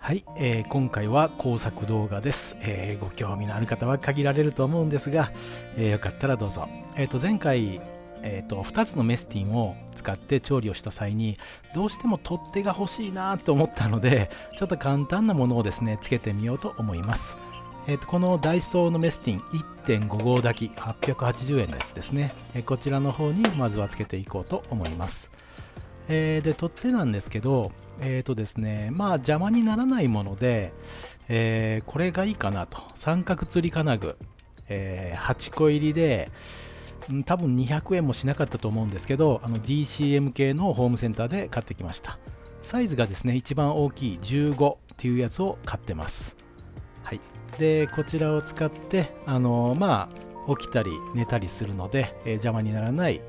はい、えー、今回は工作動画です、えー、ご興味のある方は限られると思うんですが、えー、よかったらどうぞ、えー、と前回、えー、と2つのメスティンを使って調理をした際にどうしても取っ手が欲しいなと思ったのでちょっと簡単なものをですねつけてみようと思います。えー、とこのダイソーのメスティン1.5号炊き880円のやつですね、え、こちらの方にまずはつけていこうと思います。えー、で取っ手なんですけど、えっ、ー、とですね、まあ邪魔にならないもので、えー、これがいいかなと。三角釣り金具、えー、8個入りで、多分200円もしなかったと思うんですけど、あの DCM 系のホームセンターで買ってきました。サイズがですね、一番大きい15っていうやつを買ってます。はい。で、こちらを使って、あのまあ、起きたり寝たりするので、えー、邪魔にならない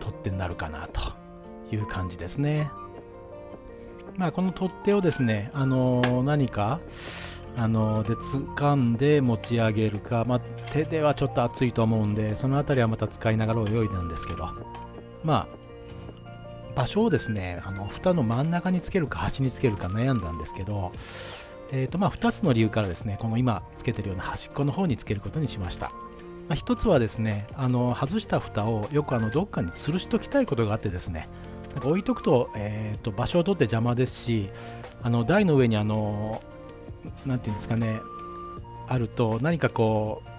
取っ手になるかなという感じですね。まあ、この取っ手をですね、あのー、何か、あのー、で掴んで持ち上げるか、まあ、手ではちょっと熱いと思うんで、その辺りはまた使いながら泳いだんですけど、まあ、場所をですね、あの蓋の真ん中につけるか端につけるか悩んだんですけど、えーとまあ、2つの理由からですね、この今つけてるような端っこの方につけることにしました。まあ、1つはですね、あの外した蓋をよくあのどっかに吊るしときたいことがあってですね、なんか置いとくと,、えーと、場所を取って邪魔ですしあの台の上にあのなんていうんですかねあると何かこう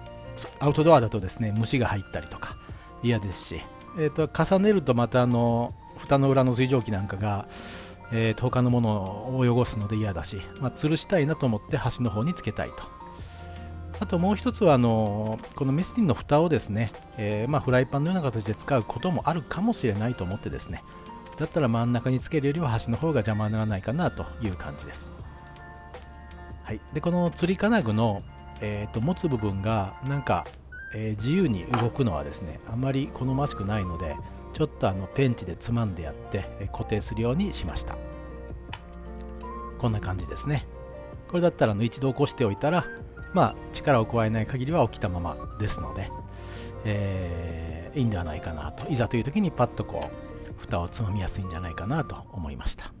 アウトドアだとですね虫が入ったりとか嫌ですし、えーと、重ねるとまたあの蓋の裏の水蒸気なんかが、えーと、他のものを汚すので嫌だし、まあ、吊るしたいなと思って端の方につけたいと。あともう一つはあのこのメスティンの蓋をですね、えー、まあ、フライパンのような形で使うこともあるかもしれないと思ってですねだったら真ん中につけるよりは端の方が邪魔にならないかなという感じです。はい、でこのつり金具の、えーと、持つ部分がなんか、えー、自由に動くのはですねあまり好ましくないのでちょっとあのペンチでつまんでやって、えー、固定するようにしました。こんな感じですね。これだったらの一度起こしておいたらまあ力を加えない限りは起きたままですので、えー、いいんではないかなと。いざという時にパッとこう蓋をつまみやすいんじゃないかなと思いました。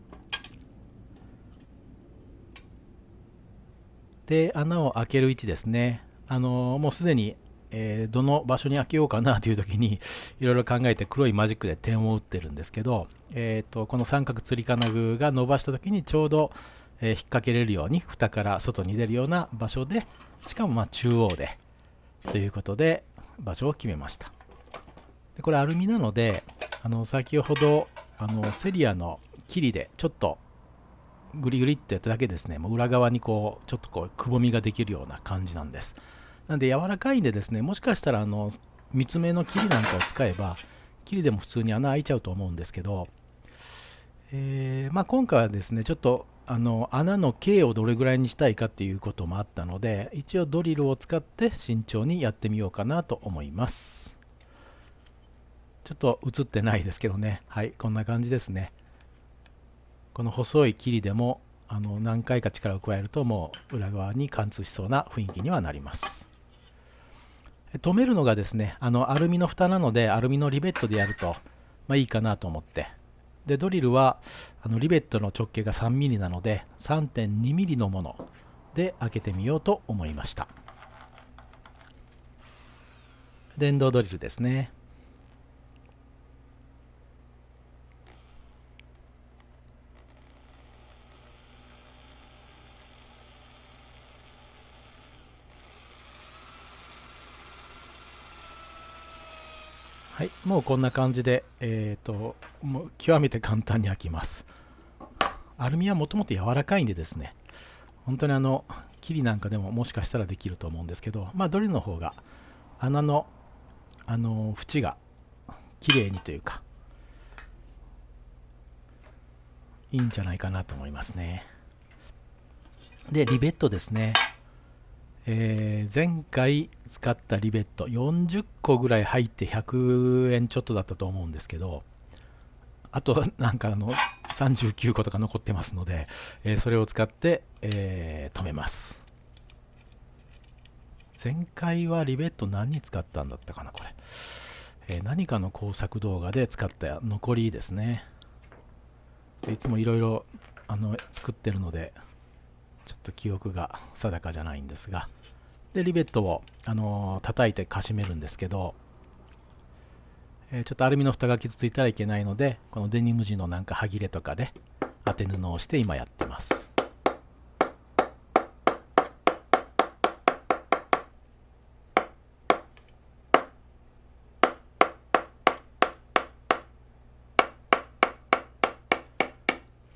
で穴を開ける位置ですね。あのもうすでに、えー、どの場所に開けようかなという時にいろいろ考えて黒いマジックで点を打ってるんですけど、えーと、この三角つり金具が伸ばした時にちょうど、えー、引っ掛けれるように蓋から外に出るような場所でしかもま中央でということで場所を決めました。でこれアルミなのであの先ほどあのセリアのキリでちょっとグリグリってやっただけですね。もう裏側にこうちょっとこうくぼみができるような感じなんです。なんで柔らかいんでですねもしかしたらあの三つ目のキリなんかを使えばキリでも普通に穴開いちゃうと思うんですけど、えー、まあ、今回はですねちょっとあの穴の径をどれぐらいにしたいかっていうこともあったので一応ドリルを使って慎重にやってみようかなと思います。ちょっと映ってないですけどね。はい、こんな感じですね。この細い霧でもあの何回か力を加えるともう裏側に貫通しそうな雰囲気にはなります。止めるのがですね、あのアルミの蓋なのでアルミのリベットでやると、まあ、いいかなと思って。で、ドリルはあのリベットの直径が 3mm なので 3.2mm のもので開けてみようと思いました。電動ドリルですね。はい、もうこんな感じで、えーと、もう極めて簡単に開きます。アルミはもともと柔らかいんでですね、本当にあの、キリなんかでももしかしたらできると思うんですけど、まあドリルの方が穴の、あの、縁が綺麗にというか、いいんじゃないかなと思いますね。で、リベットですね。えー、前回使ったリベット40個ぐらい入って100円ちょっとだったと思うんですけどあとなんかあの39個とか残ってますので、えー、それを使って、えー、止めます。前回はリベット何に使ったんだったかなこれ、えー、何かの工作動画で使った残りですね。でいつもいろいろ作ってるのでちょっと記憶が定かじゃないんですが。でリベットをあの叩いてかしめるんですけど、えー、ちょっとアルミの蓋が傷ついたらいけないのでこのデニム地のなんか歯切れとかで当て布をして今やってます。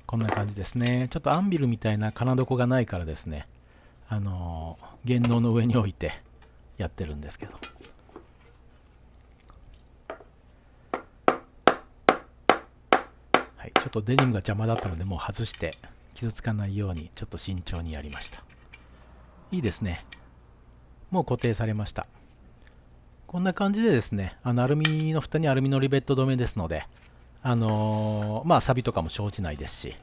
こんな感じですね。ちょっとアンビルみたいな金床がないからですね。あの原能の上に置いてやってるんですけど。はいちょっとデニムが邪魔だったのでもう外して傷つかないようにちょっと慎重にやりました。いいですね。もう固定されました。こんな感じでですねあのアルミの蓋にアルミのリベット止めですのであの、まあ、錆とかも生じないですし、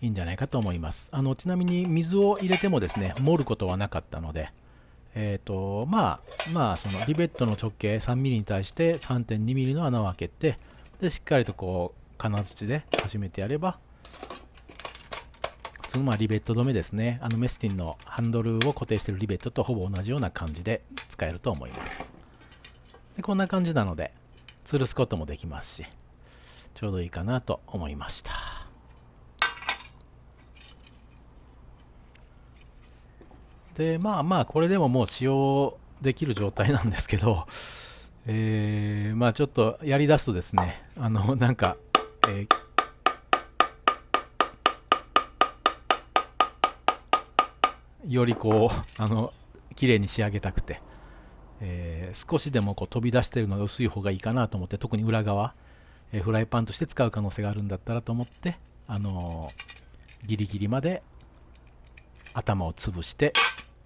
いいんじゃないかと思います。あのちなみに水を入れてもですね、盛ることはなかったので、えっ、ー、と、まあ、まあ、そのリベットの直径 3mm に対して 3.2mm の穴を開けて、で、しっかりとこう、金槌で始めてやれば、普通のまあリベット止めですね。あのメスティンのハンドルを固定しているリベットとほぼ同じような感じで使えると思います。でこんな感じなので、吊るすこともできますし、ちょうどいいかなと思いました。でまあまあこれでももう使用できる状態なんですけどえー、まあちょっとやりだすとですねあのなんか、えー、よりこうあの綺麗に仕上げたくて、えー、少しでもこう飛び出してるのが薄い方がいいかなと思って特に裏側えフライパンとして使う可能性があるんだったらと思って、あのギリギリまで頭を潰して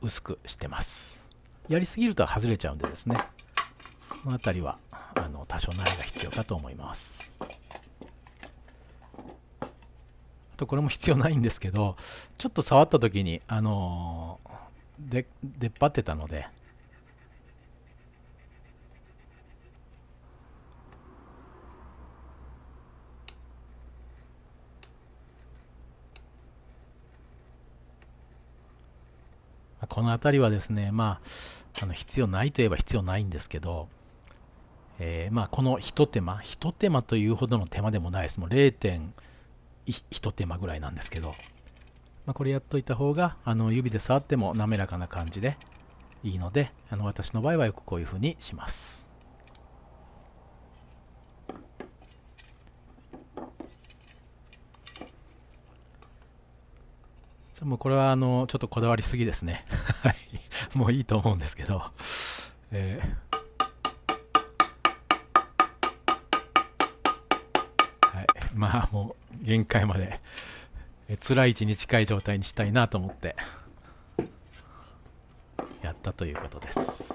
薄くしてます。やりすぎると外れちゃうんでですね。この辺りはあの多少慣れが必要かと思います。あとこれも必要ないんですけどちょっと触った時にあので出っ張ってたのでこの辺りはですね、まあ、あの必要ないといえば必要ないんですけど、えー、まあ、このひと手間、ひと手間というほどの手間でもないです。もう0.1手間ぐらいなんですけど、まあ、これやっといた方があの指で触っても滑らかな感じでいいので、あの私の場合はよくこういうふうにします。もうこれはあのちょっとこだわりすぎですね。はい。もういいと思うんですけど。えー、まあもう限界までえ辛い位置に近い状態にしたいなと思ってやったということです。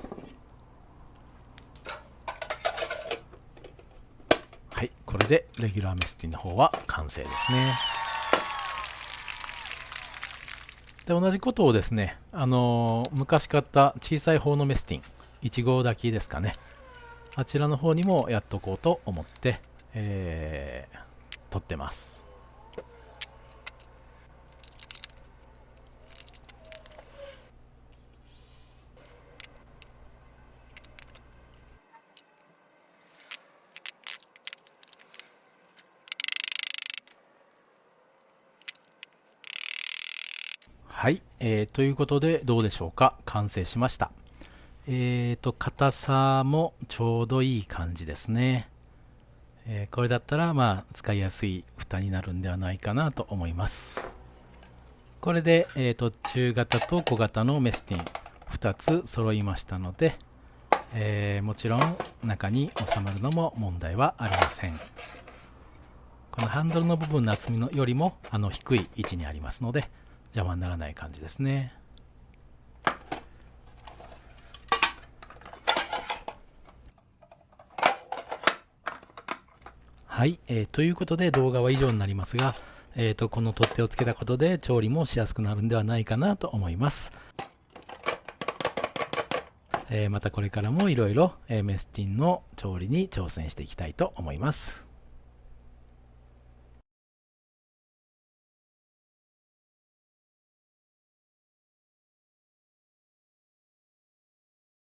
はい、これでレギュラーメスティンの方は完成ですね。で同じことをですね、あのー、昔買った小さい方のメスティン1号炊きですかね。あちらの方にもやっとこうと思って、えー、撮ってます。はい、えー、ということでどうでしょうか？完成しました。えーと硬さもちょうどいい感じですね、えー、これだったらまあ使いやすい蓋になるんではないかなと思います。これで、えーと、中型と小型のメスティン2つ揃いましたので、えー、もちろん中に収まるのも問題はありません。このハンドルの部分の厚みのよりもあの低い位置にありますので邪魔にならない感じですね。はい、えー、ということで動画は以上になりますが、えーと、この取っ手をつけたことで調理もしやすくなるんではないかなと思います。えー、またこれからもいろいろメスティンの調理に挑戦していきたいと思います。